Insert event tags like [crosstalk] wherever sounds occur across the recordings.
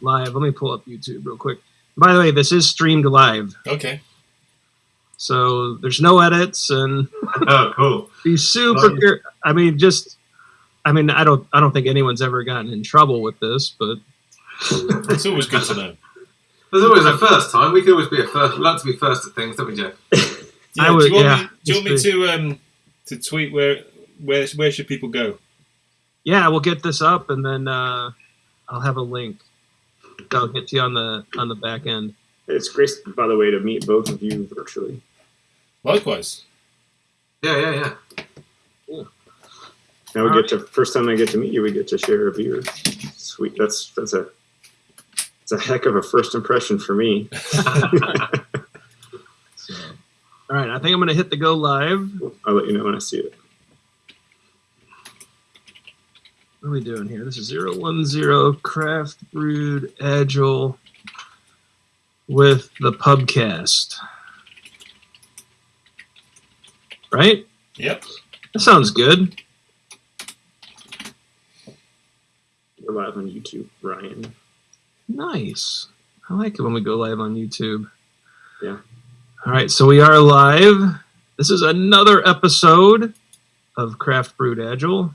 live. Let me pull up YouTube real quick. By the way, this is streamed live, Okay. so there's no edits and [laughs] Oh, cool. be super. Nice. care- I mean, just. I mean, I don't. I don't think anyone's ever gotten in trouble with this, but [laughs] It's always good to know. There's always a first time. We could always be a first. We like to be first at things, don't we, Jeff? [laughs] I do you want yeah, me, do you want me to um to tweet where where where should people go? yeah, we'll get this up and then uh, I'll have a link. I'll get to you on the on the back end. It's great, by the way, to meet both of you virtually. Likewise. Yeah, yeah, yeah. Now we All get to first time I get to meet you, we get to share a beer. Sweet. That's that's a it's a heck of a first impression for me. [laughs] [laughs] So, all right, I think I'm going to hit the go live. I'll let you know when I see it. What are we doing here? This is 010 Craft Brewed Agile with the Pubcast. Right? Yep. That sounds good. We're live on YouTube, Ryan. Nice. I like it when we go live on YouTube. Yeah. All right, so we are live. This is another episode of Craft Brewed Agile.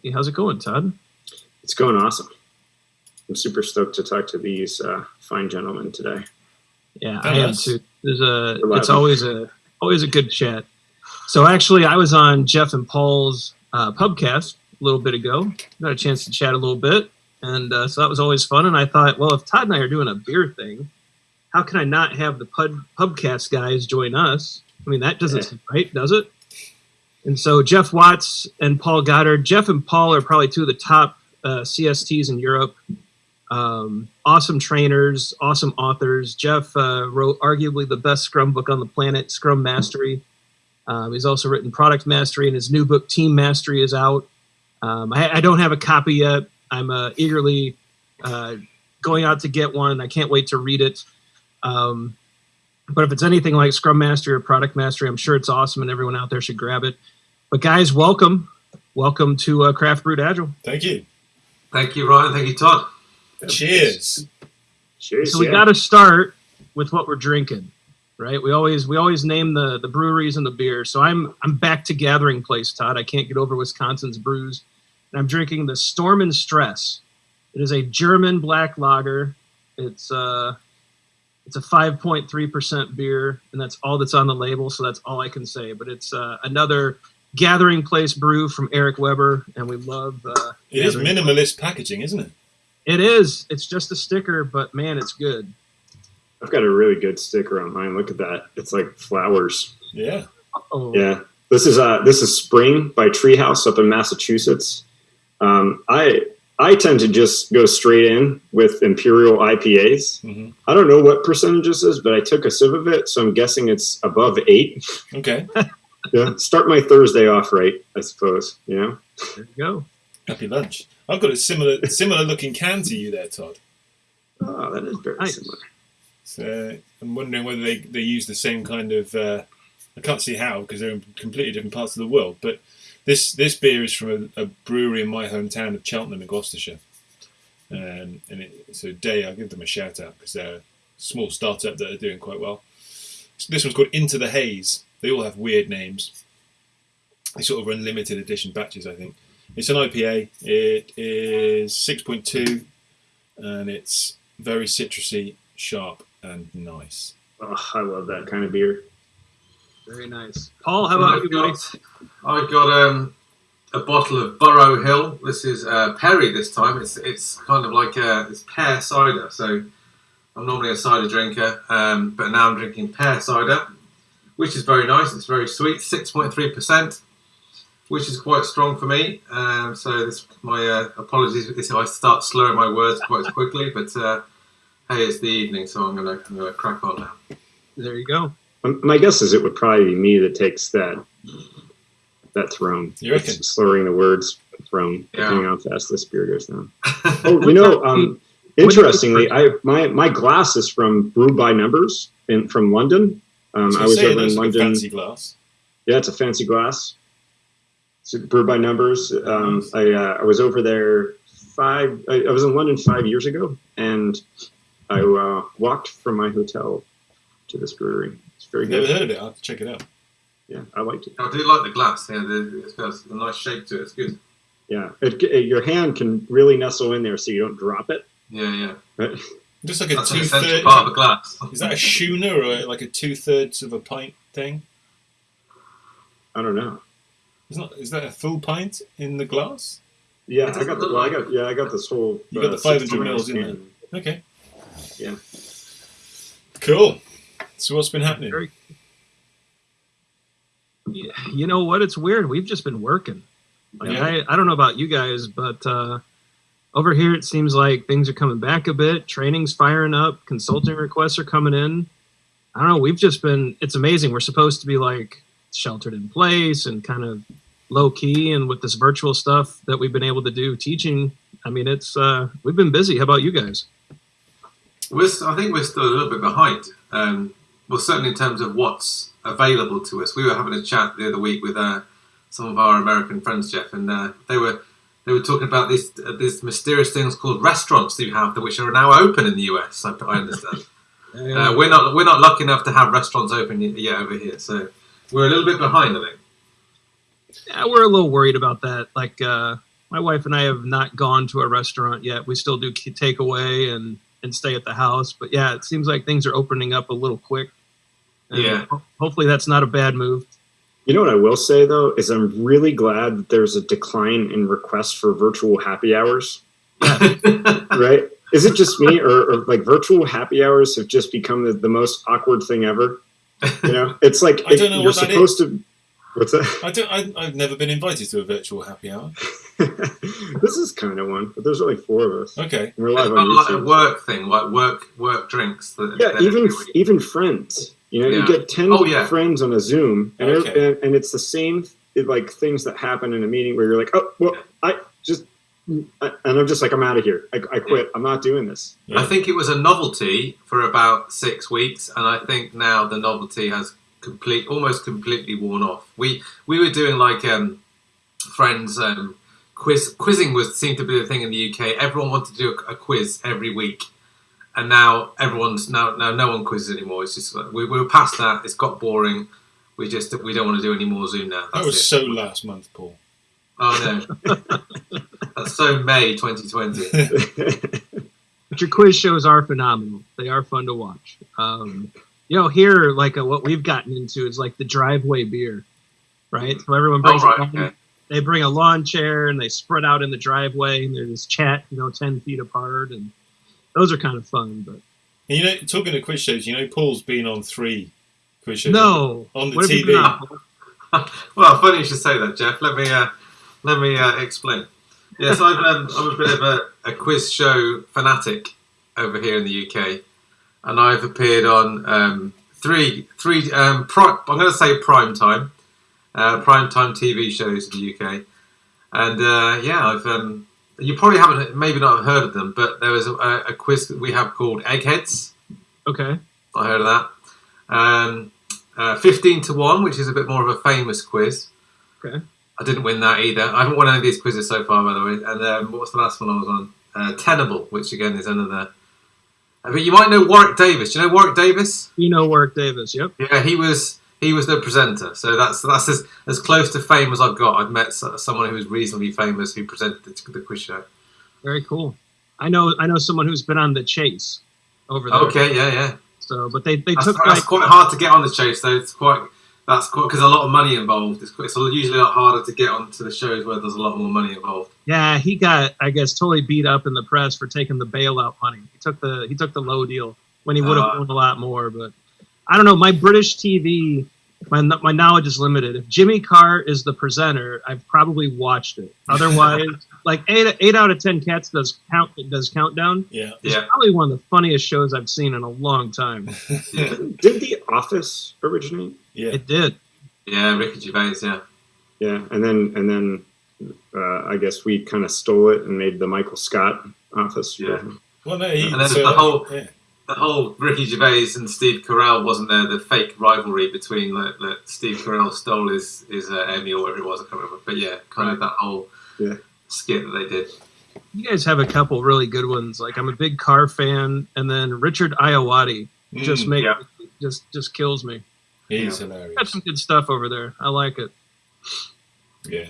Hey, how's it going, Todd? It's going awesome. I'm super stoked to talk to these uh, fine gentlemen today. Yeah, Oh, I am too. There's a it's always a always a good chat. So actually, I was on Jeff and Paul's uh, pubcast a little bit ago. Got a chance to chat a little bit, and uh, so that was always fun. And I thought, well, if Todd and I are doing a beer thing, how can I not have the pub pubcast guys join us? I mean, that doesn't Yeah. seem right, does it? And so Jeff Watts and Paul Goddard. Jeff and Paul are probably two of the top uh, CSTs in Europe um, awesome trainers, awesome authors. Jeff uh, wrote arguably the best Scrum book on the planet, Scrum Mastery. Um, he's also written Product Mastery, and his new book, Team Mastery, is out. Um, I, I don't have a copy yet. I'm uh, eagerly uh, going out to get one. I can't wait to read it. Um, but if it's anything like Scrum Mastery or Product Mastery, I'm sure it's awesome, and everyone out there should grab it. But guys, welcome, welcome to uh, Craft Brewed Agile. Thank you. Thank you, Ryan. Thank you, Todd. Cheers. Cheers. So we yeah. got to start with what we're drinking, right? We always we always name the the breweries and the beer. So I'm I'm back to Gathering Place, Todd. I can't get over Wisconsin's brews, and I'm drinking the Storm and Stress. It is a German black lager. It's uh it's a 5.3 percent beer, and that's all that's on the label. So that's all I can say. But it's uh, another Gathering Place brew from Eric Weber, and we love. Uh, It is Gathering minimalist packaging, isn't it? It is. It's just a sticker, but man, it's good. I've got a really good sticker on mine. Look at that. It's like flowers. Yeah. Oh, Yeah. This is uh this is Spring by Treehouse up in Massachusetts. Um, I I tend to just go straight in with Imperial IPAs. hmm I don't know what percentage this is, but I took a sip of it, so I'm guessing it's above eight. Okay. [laughs] [laughs] Yeah, start my Thursday off right, I suppose. You know, there you go. Happy lunch. I've got a similar similar looking can to you there, Todd. oh, that is very Nice. similar. So I'm wondering whether they, they use the same kind of. Uh, I can't see how because they're in completely different parts of the world. But this this beer is from a, a brewery in my hometown of Cheltenham in Gloucestershire. Um, and it, so Deya, I'll give them a shout out because they're a small startup that are doing quite well. So this one's called Into the Haze. They all have weird names. They sort of run limited edition batches, I think. It's an IPA. It is 6.2 and it's very citrusy, sharp, and nice. Oh, I love that kind of beer. Very nice. Paul, how about I've you, buddy? got, I got um, a bottle of Burrow Hill. This is uh, Perry this time. It's it's kind of like a, it's pear cider. So I'm normally a cider drinker, um, but now I'm drinking pear cider, which is very nice. It's very sweet, 6.3 percent, which is quite strong for me. Um, so this my uh, apologies if I start slurring my words quite quickly, but uh, hey, it's the evening, so I'm gonna, I'm gonna crack on now. There you go. Um, My guess is it would probably be me that takes that that throne. You reckon? Slurring the words throne, Yeah. depending on how fast this beer goes down. [laughs] Oh, you know, um, interestingly, I my my glass is from Brew by Numbers in from London. Um, So I was say over in London. fancy glass. Yeah, it's a fancy glass. It's Brew by Numbers. Um, I uh, I was over there five. I, I was in London five years ago, and I uh, walked from my hotel to this brewery. It's very Never good. heard of it. I'll have to check it out. Yeah, I liked it. I do like the glass. Yeah, the, it's got a nice shape to it. It's good. Yeah, it, it- your hand can really nestle in there so you don't drop it. Yeah, yeah. But [laughs] Just like a That's two thirds part of a glass. Is that a schooner or like a two thirds of a pint thing? I don't know. Is not is that a full pint in the glass? Yeah, I got the, well, I got yeah, I got this whole. You got the 500 mils in can. Okay. Yeah. Cool. So what's been happening? Very- Yeah, you know what? It's weird. We've just been working. Like, Yeah. I, I don't know about you guys, but uh, over here it seems like things are coming back a bit. Training's firing up. Consulting requests are coming in. I don't know. We've just been. It's amazing. We're supposed to be like sheltered in place and kind of low key, and with this virtual stuff that we've been able to do teaching. I mean, it's uh, we've been busy. How about you guys? We're, I think we're still a little bit behind. Um, well, certainly in terms of what's available to us. We were having a chat the other week with uh, some of our American friends, Jeff, and uh, they were they were talking about these uh, these mysterious things called restaurants that you have, that which are now open in the US. I, I understand. [laughs] uh, we're not we're not lucky enough to have restaurants open yet over here, so we're a little bit behind. I think. Yeah, we're a little worried about that. Like, uh, my wife and I have not gone to a restaurant yet. We still do takeaway and and stay at the house. But yeah, it seems like things are opening up a little quick. And Yeah. Hopefully, that's not a bad move. You know what I will say though is I'm really glad that there's a decline in requests for virtual happy hours. [laughs] Right? Is it just me, or, or like virtual happy hours have just become the, the most awkward thing ever? You know, [laughs] it's like I don't know you're what that supposed to. What's that? I don't. I, I've never been invited to a virtual happy hour. [laughs] this is kind of one, but there's only four of us. Okay. And We're It's live not on like a work thing, like work work drinks. That, Yeah, even even friends. You know, Yeah. you get ten Oh, yeah. friends on a Zoom, and, Okay. every- and and it's the same like things that happen in a meeting where you're like, oh, well, I just, I, and I'm just like, I'm out of here. I, I quit. I'm not doing this. I think it was a novelty for about six weeks, and I think now the novelty has complete, almost completely worn off. We we were doing like um, friends um, quiz. Quizzing was seemed to be the thing in the UK. Everyone wanted to do a, a quiz every week, and now everyone's now now no one quizzes anymore. It's just like, we, we were past that. It's got boring. We just we don't want to do any more Zoom now. That was it. so last month, Paul. Oh no, [laughs] that's so May 2020. But your quiz shows are phenomenal. They are fun to watch. Um, you know, here, like uh, what we've gotten into is like the driveway beer, right? So everyone Oh brings a right, okay. they bring a lawn chair and they spread out in the driveway and they just chat, you know, ten feet apart, and those are kind of fun. But And you know, talking of quiz shows, you know, Paul's been on three quiz shows. no, on the What have you TV. [laughs] Well, funny you should say that, Jeff. Let me uh, let me uh, explain. Yes, I've, um, [laughs] I'm a bit of a, a quiz show fanatic over here in the UK, and I've appeared on um, three three. Um, pri- I'm going to say prime time, uh, prime time TV shows in the UK, and uh, yeah, I've. You probably haven't, maybe not heard of them, but there was a, a quiz that we have called Eggheads. Okay, I heard of that. Um, uh, 15 to 1, which is a bit more of a famous quiz. Okay. I didn't win that either. I haven't won any of these quizzes so far, by the way. And um, what was the last one I was on? Uh, Tenable, which again is another. I mean, you might know Warwick Davis. Do you know Warwick Davis? you know, Warwick Davis. Yep. Yeah, he was he was the presenter. So that's that's as, as close to fame as I've got. I've met someone who was reasonably famous who presented the, the quiz show. Very cool. I know. I know someone who's been on the chase over there. Okay, yeah, yeah. So, but they they That's, took that's like quite hard to get on the chase, though. It's quite that's quite because a lot of money involved. It's, quite, it's usually a lot harder to get onto the shows where there's a lot more money involved. yeah, he got I guess totally beat up in the press for taking the bailout money. He took the he took the low deal when he would have Uh. won a lot more. But I don't know. My British TV, my my knowledge is limited. If Jimmy Carr is the presenter, I've probably watched it. [laughs] Otherwise, like eight eight out of ten cats does count does countdown. Yeah. It's Yeah, probably one of the funniest shows I've seen in a long time. [laughs] yeah, Did The Office originate? Yeah. It did. yeah. Ricky Gervais, yeah. Yeah, and then and then uh, I guess we kind of stole it and made the Michael Scott Office. Yeah. Well, no, he, And then so, the whole- yeah. The whole Ricky Gervais and Steve Carell wasn't there. The fake rivalry between like, like Steve Carell stole his his uh, Emmy or whatever it was. I can't remember. But yeah, kind of that whole Yeah. skit that they did. You guys have a couple really good ones. Like I'm a big Carr fan, and then Richard Ayoade just Mm, make yeah. just just kills me. he's Yeah. Got some good stuff over there. I like it. Yeah.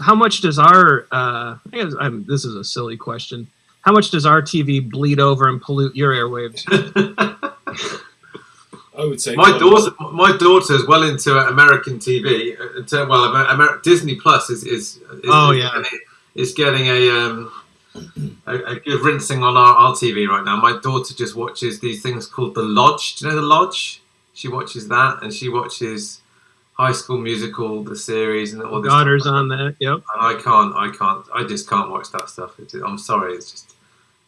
How much does our? Uh, I guess I'm, this is a silly question. How much does our TV bleed over and pollute your airwaves? [laughs] I would say My daughter, my daughter is well into American TV. uh, into- Well, Amer- Amer- Disney Plus is is, is Oh, is yeah. getting, is getting a, um, a a good rinsing on our, our TV right now. My daughter just watches these things called The Lodge. Do you know The Lodge? She watches that, and she watches High School Musical, the series, and all this. Daughters stuff. on that. Yep. And I can't, I can't, I just can't watch that stuff. It's, I'm sorry, it's just,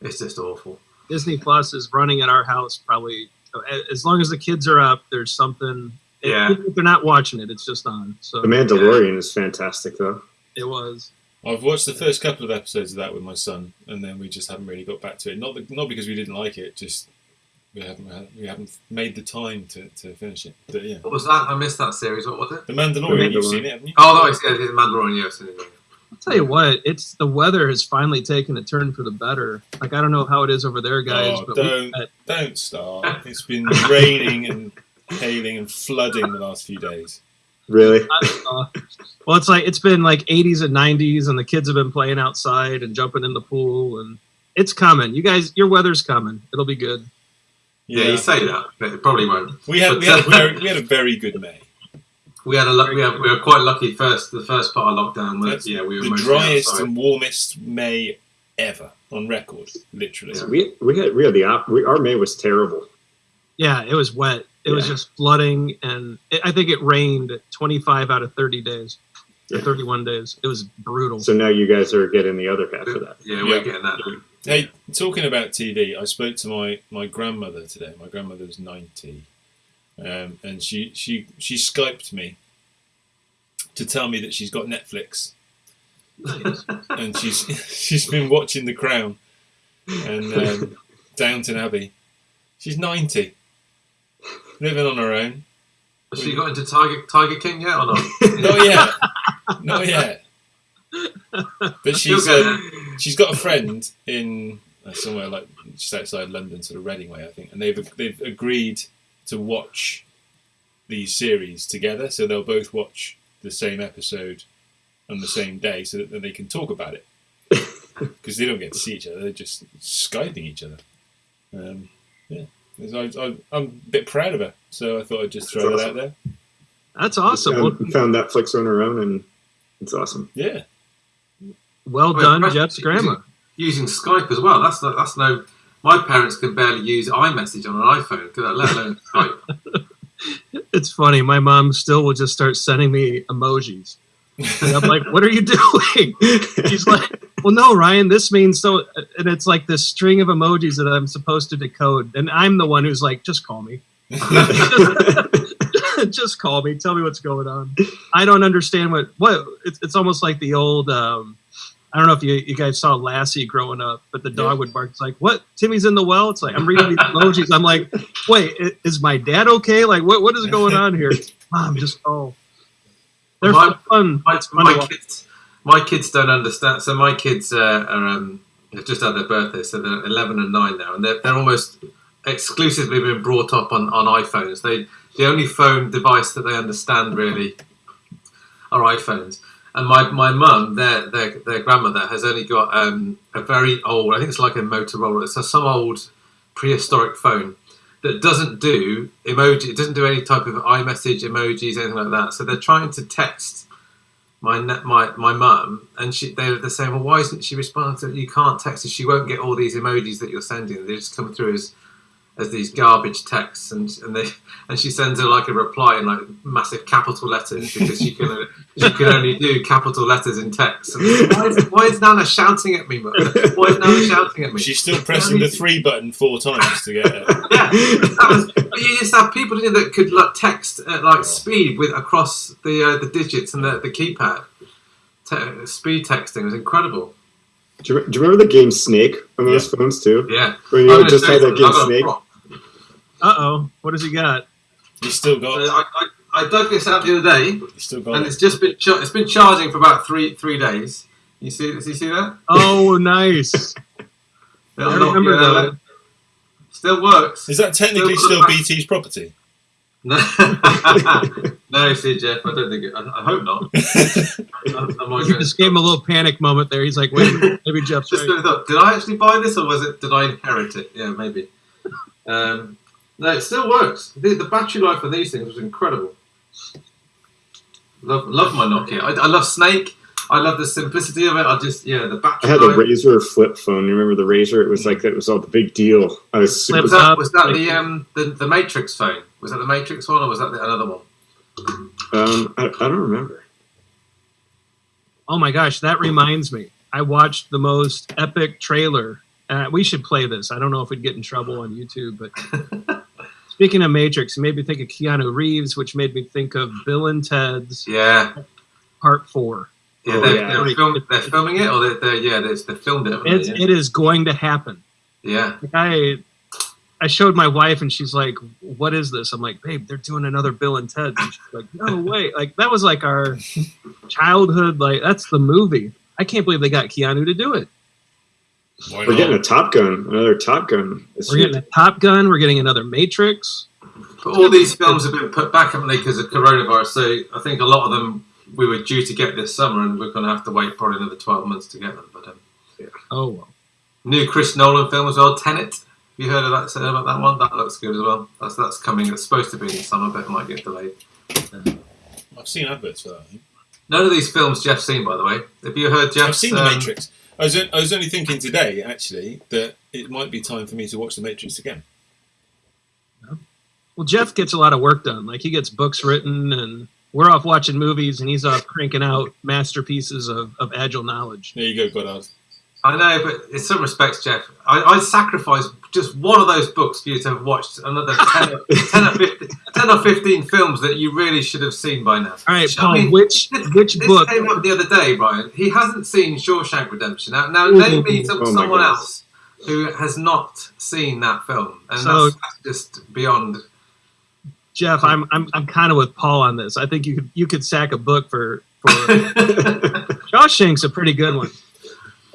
it's just awful. Disney Plus is running at our house probably uh, as long as the kids are up. There's something. Yeah. If they're not watching it, it's just on. So The Mandalorian is fantastic, though. it was. I've watched the first couple of episodes of that with my son, and then we just haven't really got back to it. Not that, not because we didn't like it, just we haven't uh, we haven't made the time to, to finish it. But yeah, What was that? I missed that series. What was it? The Mandalorian, The you've seen it, haven't you? Oh, no, it's, yeah, it's Mandalorian. Yeah, I've seen it. I'll tell you what, it's the weather has finally taken a turn for the better. Like I don't know how it is over there, guys, Oh, but don't. got- Don't start. It's been raining and hailing and flooding the last few days. Really? well, it's like it's been like 80s and 90s, and the kids have been playing outside and jumping in the pool, and it's coming. You guys, your weather's coming. It'll be good. Yeah, you say that, but it probably won't. we had we had, a [laughs] very, we had a very good May. We had a luck. We, had, we were quite lucky first. The first part of lockdown was That's yeah, we were the driest outside. and warmest May ever on record, literally. Yeah. We we had we had the op. We, our May was terrible. Yeah, it was wet. It was just flooding, and it, I think it rained 25 out of 30 days, or Yeah. 31 days. It was brutal. So now you guys are getting the other half of that. Yeah, we're Yeah. getting that. Hey, talking about TV, I spoke to my, my grandmother today. My grandmother grandmother's ninety, um, and she she she skyped me to tell me that she's got Netflix [laughs] and she's [laughs] she's been watching The Crown and um, Downton Abbey. She's ninety, living on her own. Has she got into Tiger Tiger King yet or not? [laughs] Not yet, not yet. But she's um, she's got a friend in uh, somewhere like just outside London, sort of Reading way, I think, and they've they've agreed to watch these series together, so they'll both watch the same episode on the same day, so that then they can talk about it [laughs] because they don't get to see each other; they're just skyping each other. Um, yeah, I, I, I'm a bit proud of her, so I thought I'd just throw That's that out there. That's awesome. Well, Found, found Netflix on her own, and it's awesome. Yeah, well Well, done, right. Jeff's grandma. using Skype as well. That's no, that's no. My parents can barely use iMessage on an iPhone, let alone [laughs] Skype. It's funny. My mom still will just start sending me emojis. And I'm like, what are you [laughs] doing? She's like, well, no, Ryan, this means so. And it's like this string of emojis that I'm supposed to decode. And I'm the one who's like, just call me. [laughs] just call me. Tell me what's going on. I don't understand what, what, it's, it's almost like the old, um, I don't know if you, you guys saw Lassie growing up, but the dog Yeah. would bark. It's like, what? Timmy's in the well? It's like, I'm reading these emojis. I'm like, wait, is my dad okay? Like, what, what is going on here? [laughs] Mom, just oh. They're My- fun. My, fun my kids, my kids don't understand. So my kids uh, are um, just had their birthday, so they're eleven and nine now, and they're, they're almost exclusively been brought up on, on iPhones. They the only phone device that they understand really are iPhones. And my, my mum, their, their their grandmother, has only got um, a very old. I think it's like a Motorola. It's some old prehistoric phone that doesn't do emoji. It doesn't do any type of iMessage emojis, anything like that. So they're trying to text my my my mum, and she they they're saying, well, why isn't she responding to? You can't text her. She won't get all these emojis that you're sending. They just come through as as these garbage texts, and and they and she sends her like a reply in like massive capital letters because she can she can only do capital letters in text. And why, is, why is Nana shouting at me? Mum? Why is Nana shouting at me? she's still pressing the three button four times to get it. [laughs] yeah, was, but you used to have people didn't you, that could like text at like speed with across the uh, the digits and the, the keypad. Te- speed texting was incredible. Do you, do you remember the game Snake on those phones too? Yeah, When you I'm just had that game I've got a Snake. prop. Uh oh. What has he got? You still So got, I, I, I dug this out the other day, you still got and it. it's just been cha- it's been charging for about three three days. You see? Does you see that? Oh, nice. [laughs] Little I remember Nokia that. Still works. Is that technically Still- still BT's property? No, [laughs] no, see, Jeff. I don't think. It, I, I hope not. [laughs] I'm, I'm You just gave him a little panic moment there. He's like, wait, maybe Jeff's just right. thought, did I actually buy this or was it? Did I inherit it? Yeah, maybe. Um, no, it still works. The, the battery life of these things was incredible. Love, love my Nokia. I, I love Snake. I love the simplicity of it. I just, yeah, the battery. I battery had a life. Razr flip phone. You remember the Razr? It was like that was all the big deal. I was super. Was Flip that, up, was that the um the, the Matrix phone? Was that the Matrix one or was that the, another one? Um, I, I don't remember. Oh my gosh, that reminds me. I watched the most epic trailer. Uh, we should play this. I don't know if we'd get in trouble on YouTube, but [laughs] speaking of Matrix, it made me think of Keanu Reeves, which made me think of Bill and Ted's Yeah, Part Four. yeah, Oh, they're, yeah. They're, film, they're filming it or they're, they're yeah, they they filmed it. It's, it is going to happen. yeah. Like I, I showed my wife, and she's like, "What is this?" I'm like, "Babe, they're doing another Bill and Ted." And she's like, "No [laughs] way!" Like that was like our childhood. Like that's the movie. I can't believe they got Keanu to do it. Why We're getting a? Top Gun, another Top Gun. this We're getting a Top Gun. We're getting another Matrix. But all these films have been put back, haven't they, because of coronavirus? So I think a lot of them we were due to get this summer, and we're going to have to wait probably another twelve months to get them. But um, Oh well. new Chris Nolan film as well, Tenet. Have you heard of that? Said about that one? That looks good as well. That's that's coming. It's supposed to be in the summer, but it might get delayed. I've seen adverts for that. I think. None of these films Jeff's seen, by the way. Have you heard Jeff's? I've seen The um, Matrix. I was, I was only thinking today, actually, that it might be time for me to watch The Matrix again. Well, Jeff gets a lot of work done. Like he gets books written, and we're off watching movies, and he's off cranking out masterpieces of, of agile knowledge. There you go, Goddard. I know, but in some respects, Jeff, I, I'd sacrifice just one of those books for you to have watched another 10, or- [laughs] 10, or 15, 10 or 15 films that you really should have seen by now. All right, I Paul. mean, which This, which this book? came up the other day, Ryan. He hasn't seen Shawshank Redemption. Now, now name me some, Oh someone goodness. else who has not seen that film, and So- that's, that's just beyond. Jeff, I'm I'm I'm kind of with Paul on this. I think you could you could sack a book for for [laughs] Shawshank's a pretty good one.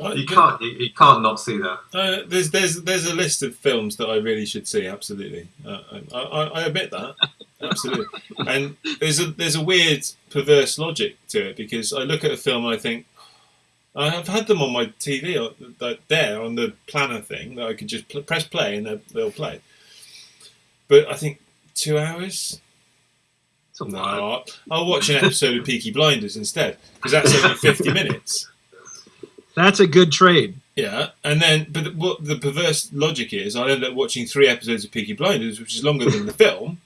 Uh, you can't, you, you can't not see that. Uh, there's there's there's a list of films that I really should see. Absolutely, uh, I, I, I admit that. Absolutely, [laughs] and there's a there's a weird perverse logic to it because I look at a film and I think I have had them on my TV or- that there on the planner thing that I could just pl- press play and they'll, they'll play. But I think two hours. No. I'll, I'll watch an episode of Peaky Blinders instead because that's only fifty [laughs] minutes. That's a good trade. Yeah, and then but what the perverse logic is, I end up watching three episodes of Peaky Blinders, which is longer than the [laughs] film.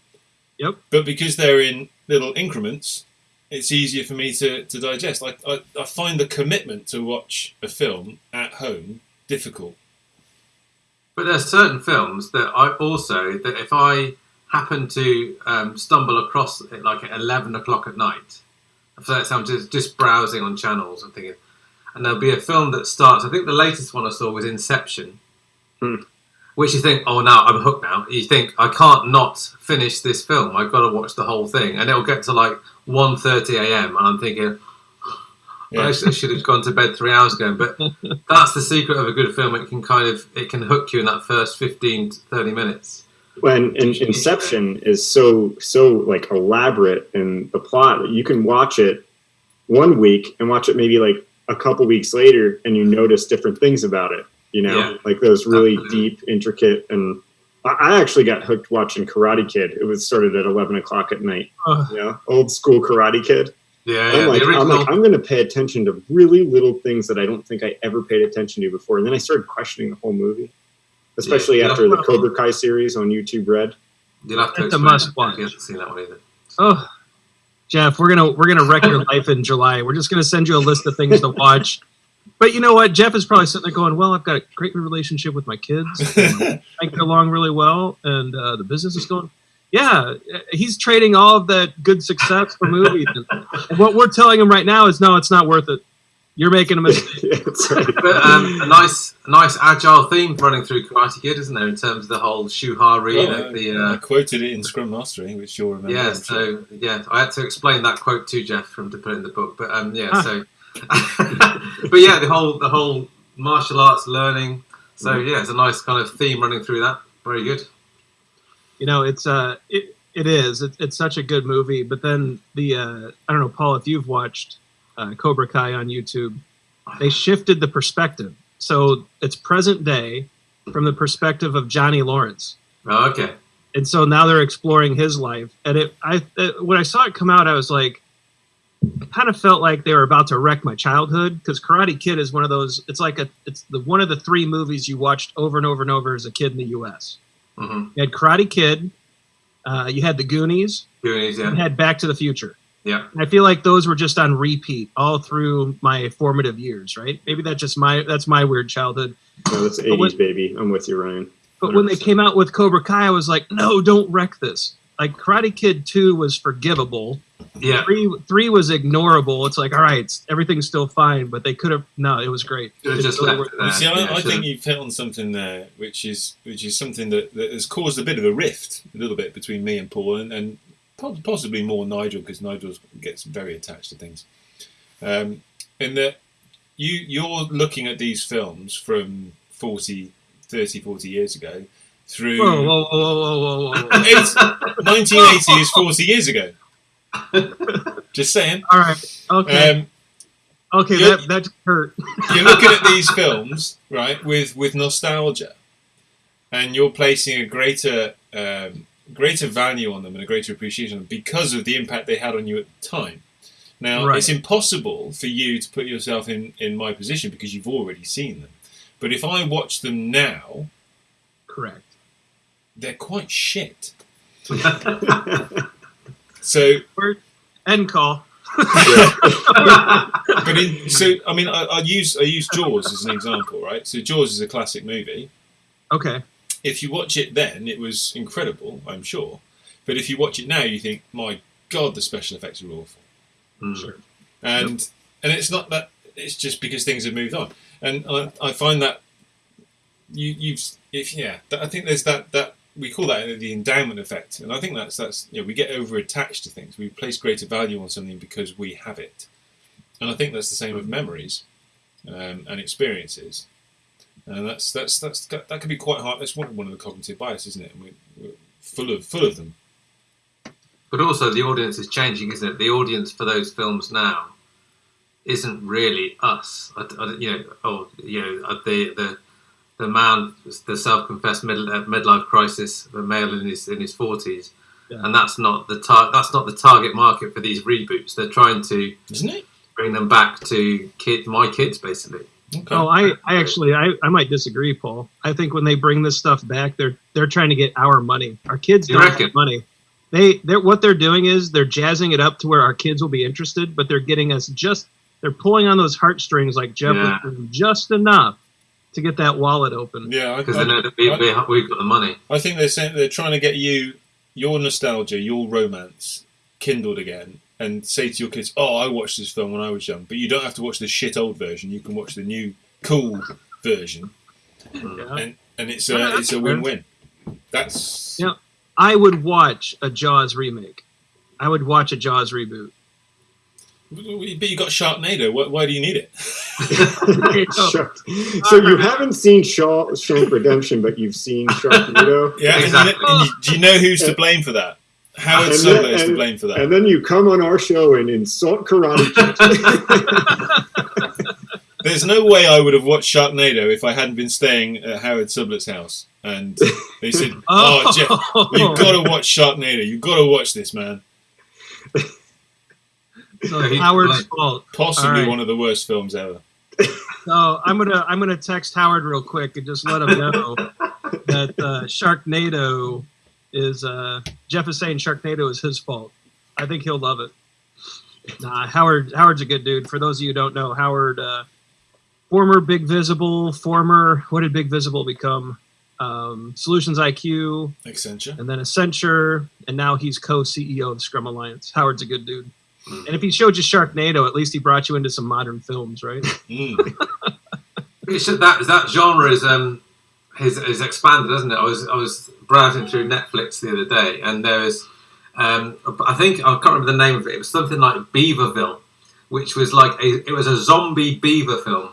Yep. But because they're in little increments, it's easier for me to, to digest. I, I I find the commitment to watch a film at home difficult. But there's certain films that I also that if I happen to um, stumble across it like at eleven o'clock at night, so that's I'm just just browsing on channels and thinking, and there'll be a film that starts. I think the latest one I saw was Inception, Hmm. which you think, oh, now I'm hooked. Now you think I can't not finish this film. I've got to watch the whole thing, and it'll get to like 1.30 a.m. and I'm thinking. I Yeah. actually should have gone to bed three hours ago, but [laughs] that's the secret of a good film. It can kind of it can hook you in that first 15 to 30 minutes. when in, Inception is so so like elaborate in the plot that you can watch it one week and watch it maybe like a couple weeks later and you notice different things about it. You know, Yeah. like those really deep, intricate, and I I actually got hooked watching Karate Kid. It was started at eleven o'clock at night. Ugh. You know, old school Karate Kid. Yeah, I'm yeah. like, I'm like, I'm going to pay attention to really little things that I don't think I ever paid attention to before. And then I started questioning the whole movie, especially Yeah. after the Cobra Kai series on YouTube Red. You'll have to That's a explain must that if watch. You haven't seen that one either. Oh, Jeff, we're gonna we're gonna wreck your [laughs] life in July. We're just gonna send you a list of things to watch. But you know what? Jeff is probably sitting there going, "Well, I've got a great relationship with my kids. [laughs] I get along really well, and uh, the business is going." Yeah, he's trading all of that good success for movies. And, and what we're telling him right now is, no, it's not worth it. You're making a mistake. [laughs] that's right. [laughs] But um, a nice, a nice agile theme running through Karate Kid, isn't there? In terms of the whole shuhari, Well, the, the I uh, quoted it in Scrum Mastering, which you'll remember. yeah. I'm sure. So yeah, I had to explain that quote to Jeff from to put it in the book. But um, yeah, Ah. so [laughs] but yeah, the whole the whole martial arts learning. So yeah, it's a nice kind of theme running through that. Very good. You know, it's uh, it it is. It's, it's such a good movie. But then the uh, I don't know, Paul, if you've watched uh, Cobra Kai on YouTube, they shifted the perspective. So it's present day from the perspective of Johnny Lawrence. Oh, okay. and so now they're exploring his life and it i it, when i saw it come out i was like I kind of felt like they were about to wreck my childhood because karate kid is one of those it's like a it's the one of the three movies you watched over and over and over as a kid in the us hmm you had karate kid uh, you had the goonies Goonies, yeah. you had back to the future yeah. i feel like those were just on repeat all through my formative years right maybe that's just my that's my weird childhood No, that's But 80s, what- baby. I'm with you, Ryan. But when they came out with Cobra Kai, I was like, no, don't wreck this. Like Karate Kid Two was forgivable. Yeah, Three three was ignorable. It's like, all right, everything's still fine, but they could have. No, it was great. should have just really left worth- it there. You see, I, Yeah, I think you've hit on something there, which is which is something that, that has caused a bit of a rift, a little bit between me and Paul, and, and po- possibly more Nigel because Nigel gets very attached to things. Um, in that you you're looking at these films from 40, 30, 40 years ago through Whoa, whoa, whoa, whoa, whoa, whoa. [laughs] It's- 1980 is 40 years ago. [laughs] Just saying. all right, okay, Um, okay, that that hurt. [laughs] you're looking at these films right with with nostalgia and you're placing a greater um, greater value on them and a greater appreciation because of the impact they had on you at the time now Right. it's impossible for you to put yourself in in my position because you've already seen them but if i watch them now Correct. they're quite shit [laughs] so End call. but in [laughs] so i mean I, I use i use jaws as an example right so jaws is a classic movie Okay. If you watch it then, it was incredible, I'm sure. But if you watch it now, you think, my God, the special effects are awful. Mm. Sure. And and it's not that it's just because things have moved on. And I, I find that you you've if yeah, that, I think there's that that we call that the endowment effect, and I think that's that's you know, we get over attached to things. We place greater value on something because we have it, and I think that's the same with memories um, and experiences. And that's that's that's that can be quite hard. That's one one of the cognitive biases, isn't it? And we, we're full of full of them. But also, the audience is changing, isn't it? The audience for those films now isn't really us. I, I- you know, oh, you know, uh, the the the man, the self-confessed mid, uh, midlife crisis, the male in his in his forties, Yeah. and that's not the tar- that's not the target market for these reboots. They're trying to Isn't it? bring them back to kid my kids, basically. Okay. Oh, I, I actually, I, I might disagree, Paul. I think when they bring this stuff back, they're they're trying to get our money. Our kids You don't reckon? have money. They, they're what they're doing is they're jazzing it up to where our kids will be interested, but they're getting us just they're pulling on those heartstrings like Jeff Yeah. was just enough to get that wallet open. yeah, Because they know that we, I- we, we've got the money. I think they're saying they're trying to get you your nostalgia, your romance kindled again, and say to your kids, "Oh, I watched this film when I was young," but you don't have to watch the shit old version. You can watch the new cool version, Yeah. and and it's a that's it's a win-win. That's Yeah. I would watch a Jaws remake. I would watch a Jaws reboot. But you got Sharknado. Why, why do you need it? [laughs] [laughs] Shark- so you haven't seen Shawshank Redemption, but you've seen Sharknado, [laughs] Yeah, and you Exactly. and you- do you know who's to blame for that? Howard And Sublett then- is to blame for that. and then you come on our show and insult Karate [laughs] Kid. [laughs] There's no way I would have watched Sharknado if I hadn't been staying at Howard Sublett's house. And they said, [laughs] "Oh, Jeff, you've got to watch Sharknado. You've got to watch this, man. So it's Howard's fault. Possibly All right. one of the worst films ever." So I'm gonna I'm gonna text Howard real quick and just let him know that uh, Sharknado is uh, Jeff is saying Sharknado is his fault. I think he'll love it. Nah, Howard Howard's a good dude. For those of you who don't know, Howard, uh, former Big Visible, former what did Big Visible become? Um, Solutions IQ, Accenture. and then Accenture, and now he's co-CEO of Scrum Alliance. Howard's a good dude. And if he showed you Sharknado, at least he brought you into some modern films, right? Mm. It's just that that genre is um is, is expanded, isn't it? I was I was browsing through Netflix the other day, and there was um I think I can't remember the name of it. It was something like Beaverville, which was like a it was a zombie beaver film.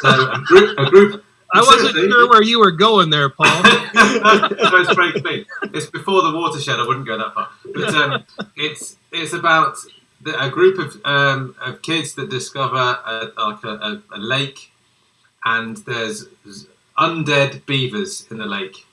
So a group, a group. [laughs] I wasn't sure where you were going there, Paul. [laughs] so it's very clean. It's before the watershed. I wouldn't go that far. But um, it's it's about the, a group of um, of kids that discover a, like a, a, a lake, and there's undead beavers in the lake,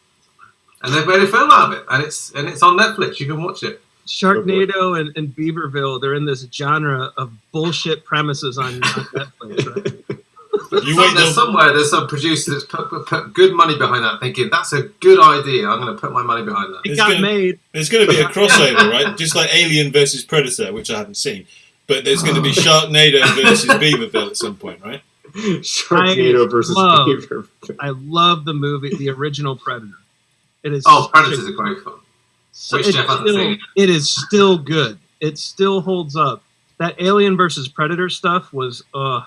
and they've made a film out of it, and it's and it's on Netflix. You can watch it. Sharknado and, and Beaverville, they're in this genre of bullshit premises on, on [laughs] Netflix. Right? You wait there's somewhere there's some producer that's put, put, put good money behind that, thinking that's a good idea. I'm going to put my money behind that. It got gonna- made. There's going to be a [laughs] crossover, right? Just like Alien versus Predator, which I haven't seen. But there's going to be [laughs] Sharknado versus Beaverville at some point, right? [laughs] Sharknado versus love- Beaver. I love the movie, the original Predator. It is Oh, such Predator's a great film. So Which it's Jeff hasn't still, seen. it is still good. It still holds up. That Alien versus Predator stuff was uh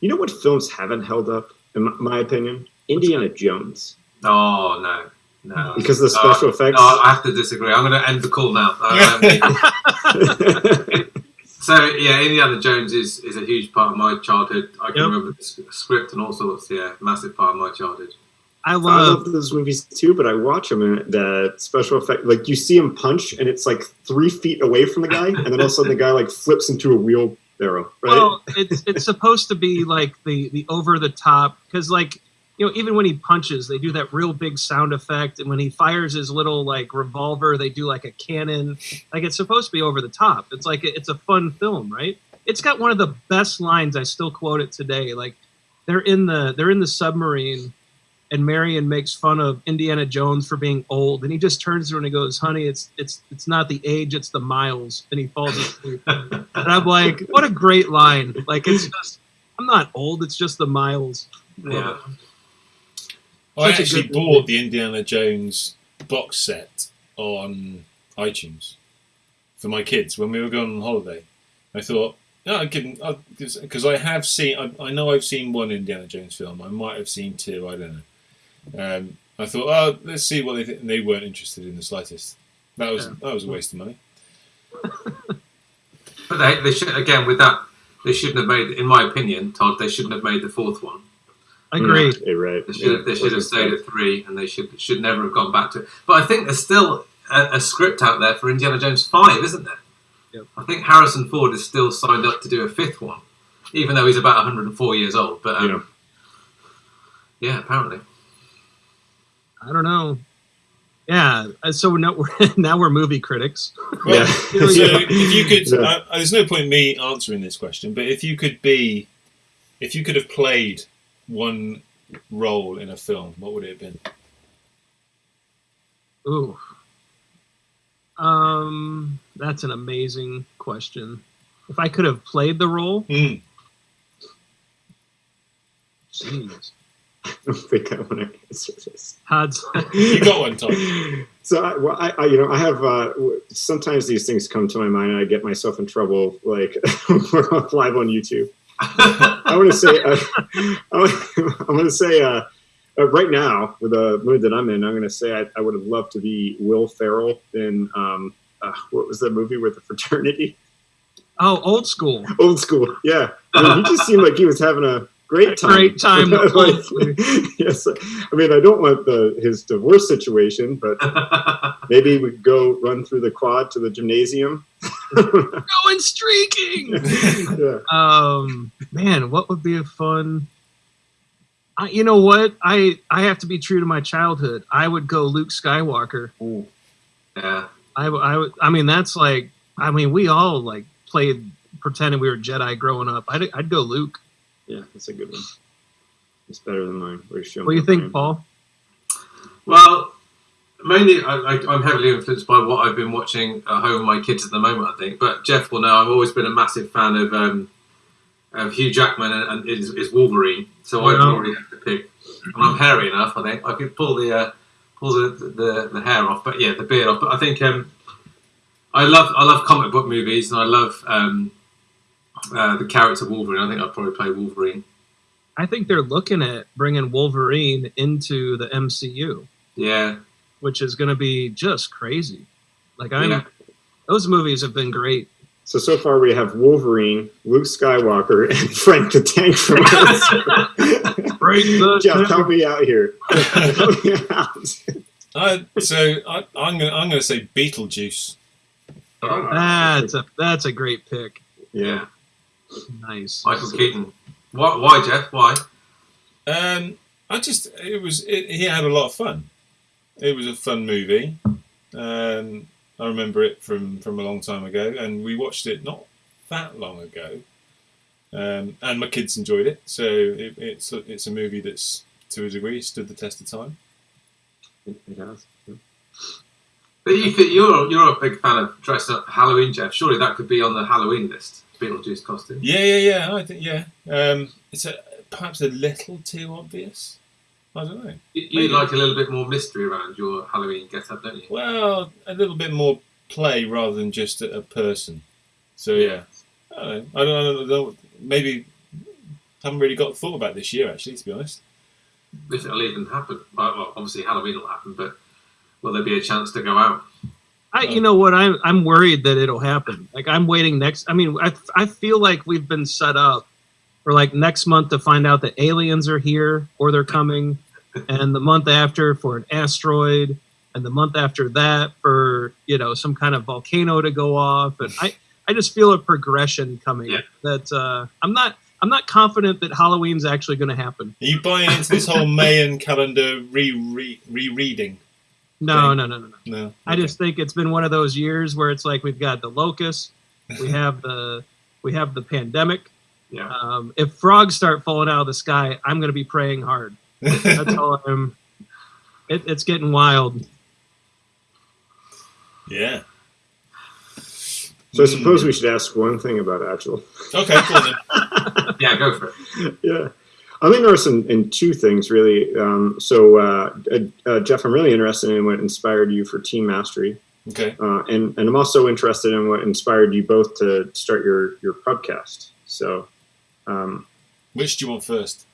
You know what films haven't held up, in my- my opinion? Indiana Jones. Oh no, no. Because of the No, special effects. No, I have to disagree. I'm going to end the call now. [laughs] [laughs] So yeah, Indiana Jones is, is a huge part of my childhood. I can Yep. remember the script and all sorts. Yeah, massive part of my childhood. I I love love those movies too, but I watch them and the special effect, like you see him punch and it's like three feet away from the guy, and then all of a sudden the guy like flips into a wheelbarrow, right? well it's it's supposed to be like the the over the top because like you know even when he punches they do that real big sound effect and when he fires his little like revolver they do like a cannon like it's supposed to be over the top it's like it's a fun film right it's got one of the best lines i still quote it today like they're in the they're in the submarine and Marion makes fun of Indiana Jones for being old, and he just turns to her and he goes, "Honey, it's it's it's not the age, it's the miles," and he falls asleep. and I'm like, "What a great line! Like it's just, I'm not old, it's just the miles." Yeah. I Such a actually bought movie. the Indiana Jones box set on iTunes for my kids when we were going on holiday. I thought, no, I can because I have seen. I, I know I've seen one Indiana Jones film. I might have seen two. I don't know. Um, I thought, oh, let's see what they think. And they weren't interested in the slightest. That was Yeah. that was a waste of money. But they, they should again with that. They shouldn't have made, in my opinion, Todd. They shouldn't have made the fourth one. Agreed. Yeah, right. They should have, they should have stayed at three, and they should should never have gone back to it. But I think there's still a, a script out there for Indiana Jones five, isn't there? Yep. I think Harrison Ford is still signed up to do a fifth one, even though he's about 104 years old. But um, yeah. apparently. I don't know. Yeah, uh, so now we're [laughs] now we're movie critics. Well, Yeah. [laughs] [laughs] so if you could, Yeah. uh, there's no point in me answering this question, but if you could be, if you could have played one role in a film, what would it have been? Ooh. Um, that's an amazing question. If I could have played the role, Hmm. jeez, [laughs] I don't think I want to answer this. Todd's [laughs] You got one, Tom. So I, well, I, I, you know, I have uh, sometimes these things come to my mind, and I get myself in trouble. Like [laughs] we're live on YouTube. I want to say, uh, [laughs] I want to say, uh, uh, right now with the mood that I'm in, I'm going to say I, I would have loved to be Will Ferrell in um, uh, what was the movie with the fraternity? oh old school. Old School. Yeah, I mean, he just seemed like he was having a great time. Great time. [laughs] Like, yes, I mean, I don't want the his divorce situation, but [laughs] maybe we go run through the quad to the gymnasium. [laughs] Going streaking. yeah. um, man, what would be a fun? I, you know what? I I have to be true to my childhood. I would go Luke Skywalker. yeah. I would. I mean, that's like. I mean, we all like played pretending we were Jedi growing up. I'd, I'd go Luke. Yeah, that's a good one. It's better than mine. Where you What do you think, mine. Paul? Well, mainly I, I, I'm heavily influenced by what I've been watching at home with my kids at the moment. I think, but Jeff will know I've always been a massive fan of um, of Hugh Jackman and, and his, his Wolverine. So I Yeah. probably have to pick. And I'm hairy enough. I think I could pull the uh, pull the, the the hair off, but yeah, the beard off. But I think um, I love I love comic book movies, and I love um, uh, the character Wolverine. I think I'd probably play Wolverine. I think they're looking at bringing Wolverine into the MCU, Yeah, which is going to be just crazy. Like I'm, Yeah. those movies have been great. So so far we have Wolverine, Luke Skywalker, and [laughs] Frank the Tank from [laughs] us. Jeff, help me out here. [laughs] Help me out. I, so I, I'm gonna I'm gonna say Beetlejuice. That's a that's a great pick. yeah. Nice. Michael Keaton. Why, why, Geoff? Why? Um, I just it was it, he had a lot of fun. It was a fun movie. Um, I remember it from from a long time ago, and we watched it not that long ago. Um, and my kids enjoyed it, so it, it's a, it's a movie that's to a degree stood the test of time. It, it has. But you, you're you're a big fan of dressing up Halloween, Geoff. Surely that could be on the Halloween list. Beetlejuice costume. Yeah, yeah, yeah. I think yeah. Um, it's a, perhaps a little too obvious. I don't know. You, you like a little bit more mystery around your Halloween get-up, don't you? Well, a little bit more play rather than just a, a person. So yeah, I don't know. I don't, I don't know. Maybe haven't really got thought about this year actually, to be honest. If it'll even happen. Well, obviously Halloween will happen, but will there be a chance to go out? I, you know what? I'm I'm worried that it'll happen. Like I'm waiting next. I mean, I I feel like we've been set up for like next month to find out that aliens are here or they're coming, and the month after for an asteroid, and the month after that for you know some kind of volcano to go off. And I I just feel a progression coming. Yeah. That uh, I'm not I'm not confident that Halloween's actually going to happen. Are you buying into this whole Mayan calendar re re rereading? No, Okay. no, no, no, no. No, I just think it's been one of those years where it's like we've got the locust, we [laughs] have the we have the pandemic. Yeah. Um, if frogs start falling out of the sky, I'm going to be praying hard. That's all [laughs] I'm. It, it's getting wild. yeah. So I suppose Hmm. we should ask one thing about Agile. Okay, cool then. [laughs] Yeah, go for it. yeah. I'm interested in, in two things really. Um, so, uh, uh, uh, Geoff, I'm really interested in what inspired you for Team Mastery, Okay. uh, and and I'm also interested in what inspired you both to start your your podcast. So, um, Which do you want first?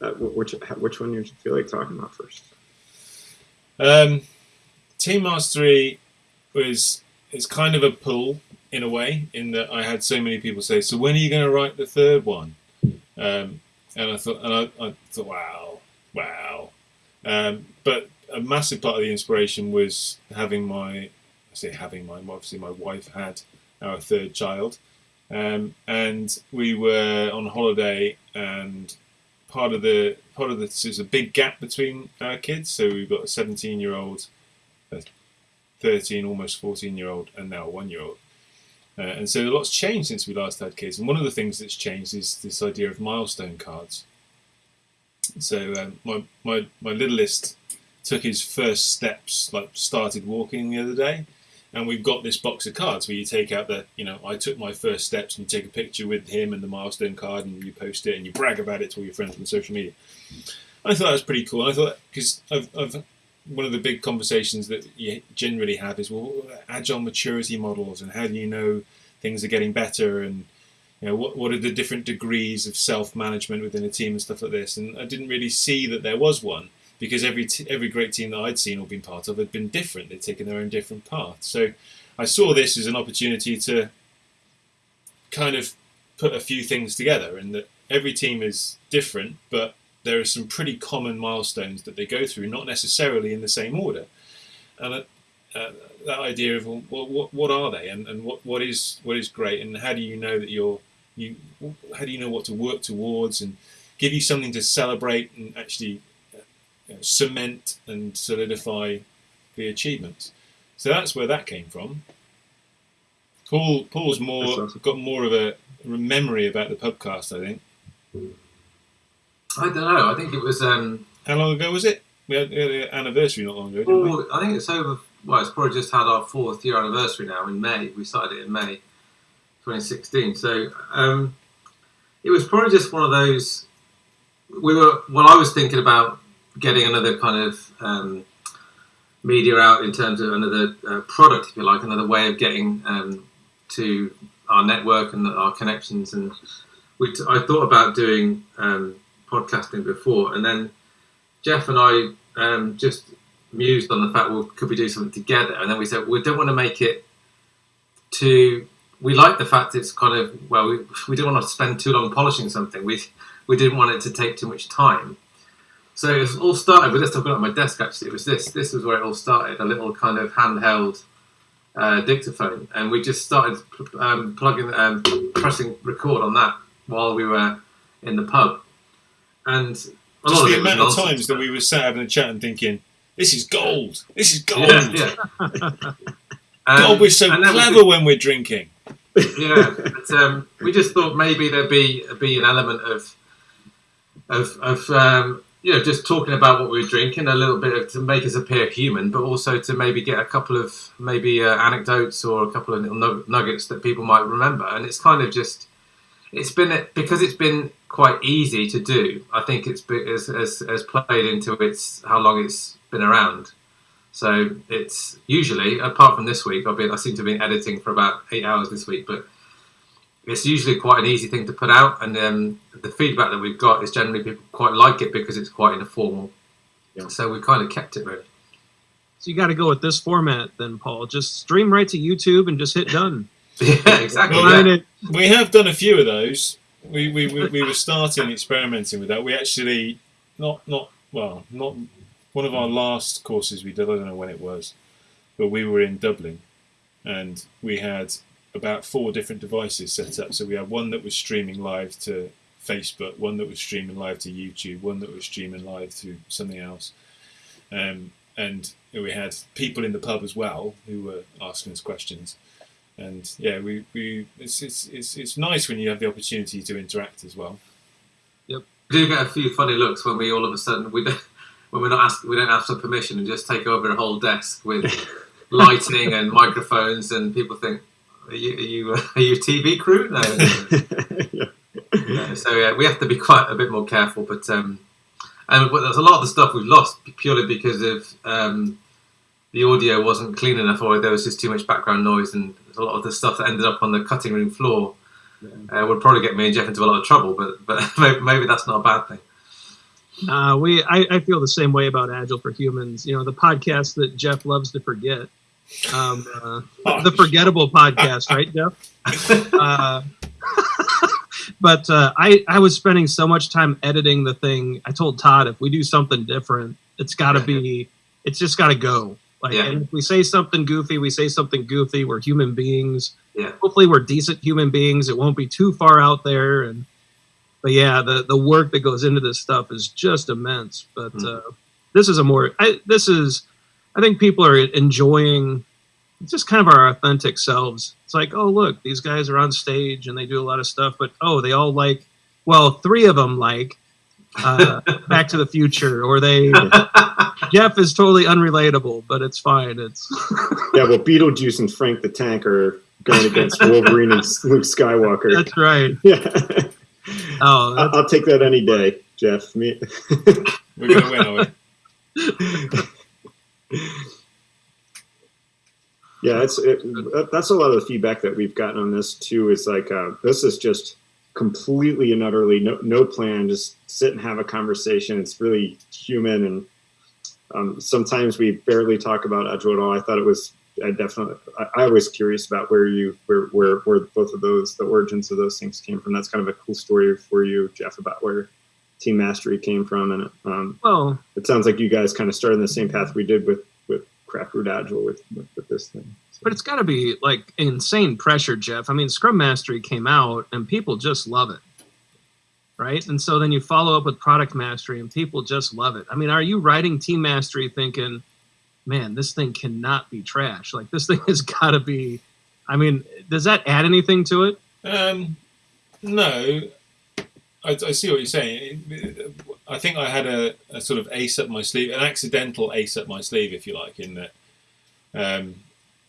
uh, which which one you feel like talking about first? Um, Team Mastery was it's kind of a pull in a way, in that I had so many people say, "So when are you going to write the third one?" Um, and I thought, and I, I thought, wow, wow. Um, but a massive part of the inspiration was having my, I say having my, obviously my wife had our third child, um, and we were on holiday, and part of the part of this is a big gap between our kids. So we've got a 17 year old, a 13, almost 14 year old, and now a one year old. Uh, and so a lot's changed since we last had kids. And one of the things that's changed is this idea of milestone cards. So um, my, my my littlest took his first steps, like started walking the other day, and we've got this box of cards where you take out the, you know, I took my first steps, and you take a picture with him and the milestone card, and you post it, and you brag about it to all your friends on social media. I thought that was pretty cool. I thought because I've, I've one of the big conversations that you generally have is well, agile maturity models, and how do you know things are getting better, and you know what what are the different degrees of self management within a team and stuff like this. And I didn't really see that there was one because every every great team that I'd seen or been part of had been different. They'd taken their own different path. So I saw this as an opportunity to kind of put a few things together, and that every team is different, but there are some pretty common milestones that they go through, not necessarily in the same order. And uh, uh, that idea of well, what, what, are they, and, and what, what is what is great, and how do you know that you're you how do you know what to work towards, and give you something to celebrate and actually uh, you know, cement and solidify the achievements. So that's where that came from. Paul Paul's more awesome. got more of a memory about the podcast, I think. I don't know. I think it was. Um, How long ago was it? We had, we had an anniversary not long ago, didn't we? I think it's over. Well, it's probably just had our fourth year anniversary now in May. We started it in May 2016. So um, it was probably just one of those. We were. Well, I was thinking about getting another kind of um, media out in terms of another uh, product, if you like, another way of getting um, to our network and our connections. And we t- I thought about doing um, podcasting before, and then Geoff and I um, just mused on the fact, well, could we do something together? And then we said we don't want to make it too we like the fact it's kind of well, we, we didn't want to spend too long polishing something. We we didn't want it to take too much time. So it all started with this. I've got on my desk actually. It was this. This was where it all started. A little kind of handheld uh, dictaphone, and we just started um, plugging, um, pressing record on that while we were in the pub. And a Just lot the amount of times that we were sat having a chat and thinking, "This is gold. This is gold. yeah, yeah. [laughs] God, we're so then we clever when we're drinking." [laughs] yeah, but, um, we just thought maybe there'd be be an element of of of um, you know just talking about what we were drinking, a little bit of, to make us appear human, but also to maybe get a couple of maybe uh, anecdotes or a couple of little nuggets that people might remember. And it's kind of just it's been because it's been quite easy to do. I think it's has been, has, has, has played into its how long it's been around. So it's usually, apart from this week, I've been I seem to have been editing for about eight hours this week, but it's usually quite an easy thing to put out. And um, the feedback that we've got is generally people quite like it because it's quite informal. Yeah. So we kind of kept it really. So you got to go with this format then, Paul. Just stream right to YouTube and just hit done. [laughs] yeah, exactly. Well, yeah. it. We have done a few of those. We, we, we, we were starting experimenting with that. We actually not not well not one of our last courses we did. I don't know when it was, but we were in Dublin, and we had about four different devices set up. So we had one that was streaming live to Facebook, one that was streaming live to YouTube, one that was streaming live to something else, um, and we had people in the pub as well who were asking us questions and yeah, we, we it's, it's it's it's nice when you have the opportunity to interact as well. We do get a few funny looks when we all of a sudden we don't, when we're not asked we don't ask for permission and just take over a whole desk with [laughs] lighting and microphones and people think are you are you, are you a TV crew? No. [laughs] yeah. So yeah, we have to be quite a bit more careful. But um, and there's a lot of the stuff we've lost purely because of um, the audio wasn't clean enough or there was just too much background noise and a lot of the stuff that ended up on the cutting room floor uh, would probably get me and Geoff into a lot of trouble. But [laughs] but maybe, maybe that's not a bad thing. Uh, we, I, I feel the same way about Agile for Humans. You know, the podcast that Geoff loves to forget, um, uh, the forgettable podcast, right, Jeff? [laughs] Uh, [laughs] but uh, I, I was spending so much time editing the thing. I told Todd if we do something different, it's got to be, it's just got to go. Like, Yeah. and if we say something goofy, we say something goofy. We're human beings. Yeah. Hopefully, we're decent human beings. It won't be too far out there. And but yeah, the the work that goes into this stuff is just immense. But Mm. uh, this is a more, I, this is, I think people are enjoying just kind of our authentic selves. It's like, oh look, these guys are on stage and they do a lot of stuff, but oh, they all like, well, three of them like uh, Back to the Future, or they [laughs] Geoff is totally unrelatable, but it's fine. It's [laughs] yeah, well, Beetlejuice and Frank the Tank are going against Wolverine and [laughs] Luke Skywalker. that's right. Yeah, Oh, I- that's, I'll take that any day, Geoff. Me, We're going to win, are we? yeah, it's it, that's a lot of the feedback that we've gotten on this too. Is like uh, this is just completely and utterly no no plan. Just sit and have a conversation. It's really human, and um, sometimes we barely talk about Agile at all. I thought it was. I definitely. I, I was curious about where you where where where both of those the origins of those things came from. That's kind of a cool story for you, Geoff, about where Team Mastery came from, and um, well, it sounds like you guys kind of started in the same path we did with with Craft Root Agile with with, with this thing. So, but it's got to be like insane pressure, Geoff. I mean, Scrum Mastery came out and people just love it, right? And so then you follow up with Product Mastery and people just love it. I mean, are you writing Team Mastery thinking, man, this thing cannot be trash? Like this thing [laughs] has got to be. I mean, does that add anything to it? Um, no, I, I see what you're saying. I think I had a, a sort of ace up my sleeve, an accidental ace up my sleeve, if you like, in that um,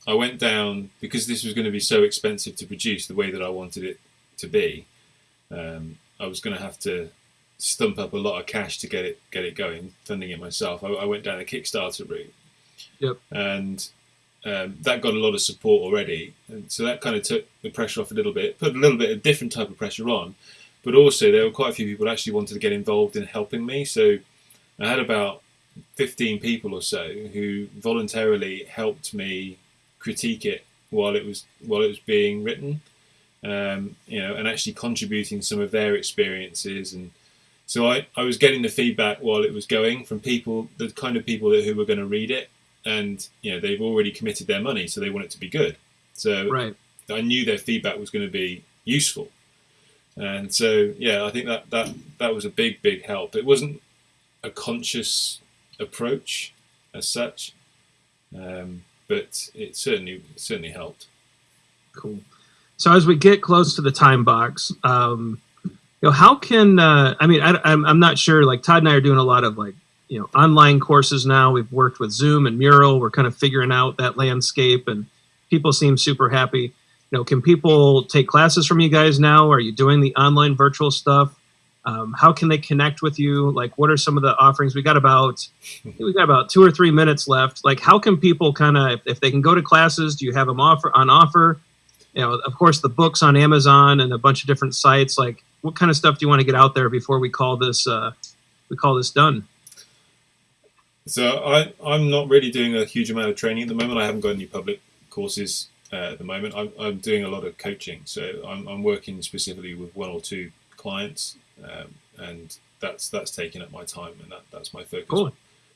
I went down because this was going to be so expensive to produce the way that I wanted it to be. Um, I was going to have to stump up a lot of cash to get it get it going, funding it myself. I, I went down a Kickstarter route. Yep. And um, that got a lot of support already, and so that kind of took the pressure off a little bit, put a little bit of different type of pressure on, but also there were quite a few people actually wanted to get involved in helping me. So I had about fifteen people or so who voluntarily helped me critique it while it was while it was being written, um, you know, and actually contributing some of their experiences and. So I, I was getting the feedback while it was going from people, the kind of people that, who were going to read it, and you know they've already committed their money, so they want it to be good. So Right. I knew their feedback was going to be useful, and so yeah, I think that that that was a big big help. It wasn't a conscious approach as such, um, but it certainly certainly helped. Cool. So as we get close to the time box, um, you know, how can uh, I mean, I, I'm I'm not sure. Like Todd and I are doing a lot of like you know online courses now. We've worked with Zoom and Mural. We're kind of figuring out that landscape, and people seem super happy. You know, can people take classes from you guys now? Are you doing the online virtual stuff? Um, how can they connect with you? Like, what are some of the offerings? We got about we got about two or three minutes left. Like, how can people kind of if, if they can go to classes? Do you have them offer on offer? you know, of course, the books on Amazon and a bunch of different sites. Like, what kind of stuff do you want to get out there before we call this uh, we call this done? So I, I'm not really doing a huge amount of training at the moment. I haven't got any public courses uh, at the moment. I'm, I'm doing a lot of coaching. So I'm, I'm working specifically with one or two clients, um, and that's that's taking up my time, and that, that's my focus. Cool.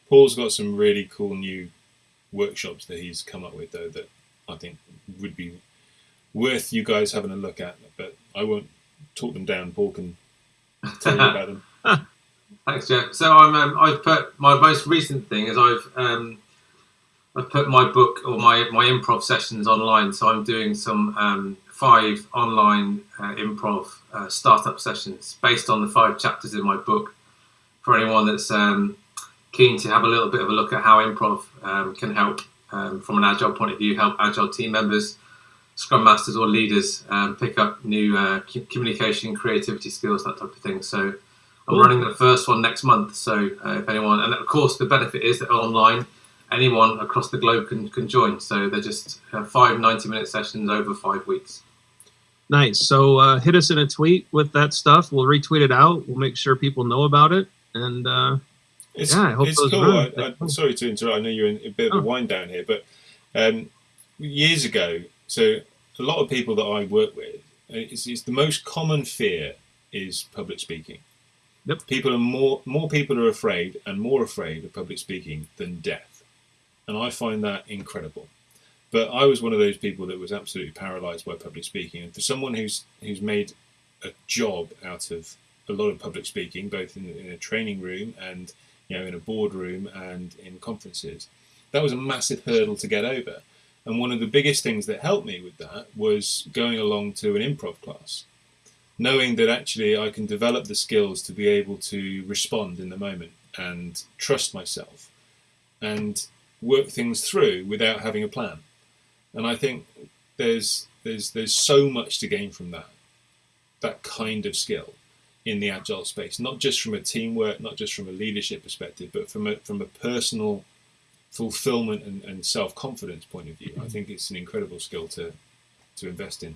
Paul's got some really cool new workshops that he's come up with, though, that I think would be worth you guys having a look at. But I won't talk them down. Paul can tell you about them. [laughs] Thanks, Geoff. So I'm um, I've put my most recent thing is I've um, I've put my book or my my improv sessions online. So I'm doing some um, five online uh, improv uh, startup sessions based on the five chapters in my book. For anyone that's um, keen to have a little bit of a look at how improv um, can help um, from an agile point of view, help agile team members, scrum masters or leaders um, pick up new uh, communication, creativity skills, that type of thing. So I'm running the first one next month. So uh, if anyone, and of course the benefit is that online, anyone across the globe can, can join. So they're just uh, five 90 minute sessions over five weeks. Nice. So uh, hit us in a tweet with that stuff. We'll retweet it out. We'll make sure people know about it. And uh, It's, Yeah, I hope it's those cool. run. I, I, sorry to interrupt. I know you're in a bit of Oh. a wind down here, but um, years ago, so a lot of people that I work with, uh, it's, it's the most common fear is public speaking. Yep. People are more more people are afraid and more afraid of public speaking than death, and I find that incredible. But I was one of those people that was absolutely paralysed by public speaking, and for someone who's who's made a job out of a lot of public speaking, both in, in a training room and you know in a boardroom and in conferences, that was a massive hurdle to get over. And one of the biggest things that helped me with that was going along to an improv class, knowing that actually I can develop the skills to be able to respond in the moment and trust myself and work things through without having a plan. And I think there's there's there's so much to gain from that that kind of skill in the agile space, not just from a teamwork, not just from a leadership perspective, but from a from a personal fulfillment and, and self confidence point of view. I think it's an incredible skill to to invest in.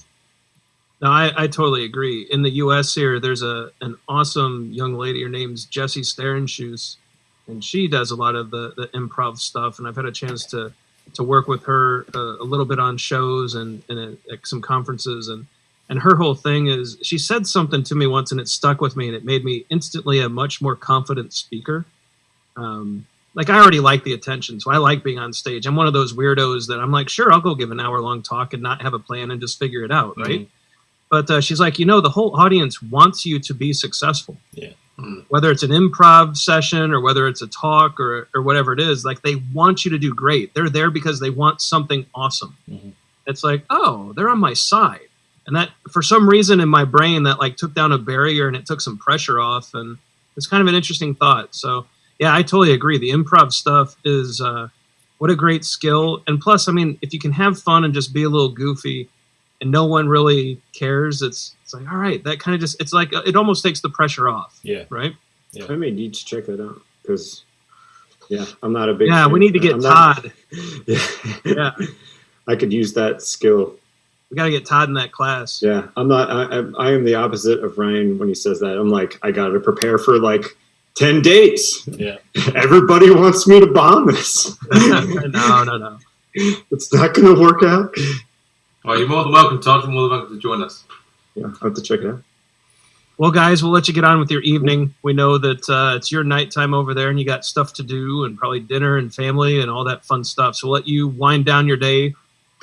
no, I, I totally agree. In the U.S. here, there's a an awesome young lady. Her name's Jessie Shternshus, and she does a lot of the, the improv stuff. And I've had a chance to to work with her uh, a little bit on shows and, and at, at some conferences and and her whole thing is she said something to me once and it stuck with me and it made me instantly a much more confident speaker um, like i already like the attention so i like being on stage i'm one of those weirdos that i'm like sure i'll go give an hour long talk and not have a plan and just figure it out right Mhm. but uh, she's like you know the whole audience wants you to be successful Yeah. Mm. whether it's an improv session or whether it's a talk or, or whatever it is like they want you to do great. They're there because they want something awesome. Mhm. it's like oh they're on my side. And that for some reason in my brain that like took down a barrier and it took some pressure off and it's kind of an interesting thought. So yeah i totally agree. The improv stuff is uh, what a great skill. And plus i mean if you can have fun and just be a little goofy and no one really cares it's it's like all right that kind of just it's like uh, it almost takes the pressure off Yeah. right Yeah. I may need to check that out because, yeah, I'm not a big. yeah fan. we need to get I'm not- todd [laughs] Yeah. Yeah. I could use that skill. we got to get todd in that class Yeah, I'm not. I, I, I am the opposite of Ryan when he says that. I'm like, I got to prepare for like ten days. Yeah. [laughs] Everybody wants me to bomb this. [laughs] no no no it's not going to work out. Well, you're more than welcome, Todd. You're more than welcome to join us. Yeah, I'll have to check it out. Well, guys, we'll let you get on with your evening. We know that uh, it's your nighttime over there, and you got stuff to do, and probably dinner and family and all that fun stuff. So we'll let you wind down your day.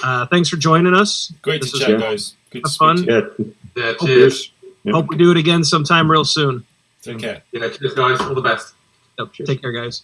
Uh, thanks for joining us. Great This to is chat, guys. Good to Have speak fun. to you. Yeah, Yeah, Oh, cheers. Yeah. Hope we do it again sometime real soon. Take care. Yeah, cheers, guys. All the best. Yep. Take care, guys.